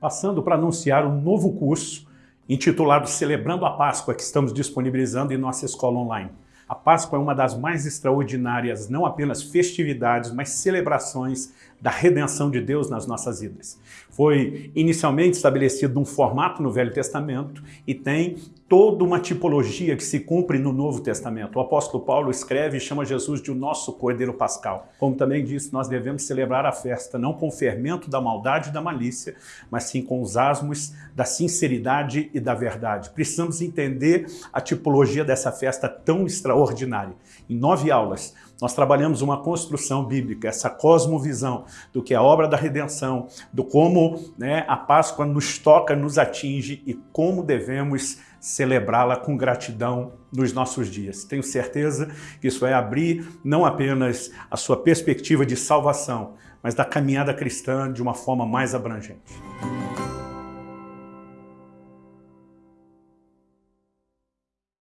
Passando para anunciar um novo curso intitulado Celebrando a Páscoa que estamos disponibilizando em nossa escola online. A Páscoa é uma das mais extraordinárias, não apenas festividades, mas celebrações da redenção de Deus nas nossas vidas. Foi inicialmente estabelecido num formato no Velho Testamento e tem toda uma tipologia que se cumpre no Novo Testamento. O apóstolo Paulo escreve e chama Jesus de o nosso Cordeiro Pascal. Como também disse, nós devemos celebrar a festa não com o fermento da maldade e da malícia, mas sim com os asmos da sinceridade e da verdade. Precisamos entender a tipologia dessa festa tão extraordinária. Em nove aulas, nós trabalhamos uma construção bíblica, essa cosmovisão do que é a obra da redenção, do como né, a Páscoa nos toca, nos atinge e como devemos celebrá-la com gratidão nos nossos dias. Tenho certeza que isso vai abrir não apenas a sua perspectiva de salvação, mas da caminhada cristã de uma forma mais abrangente.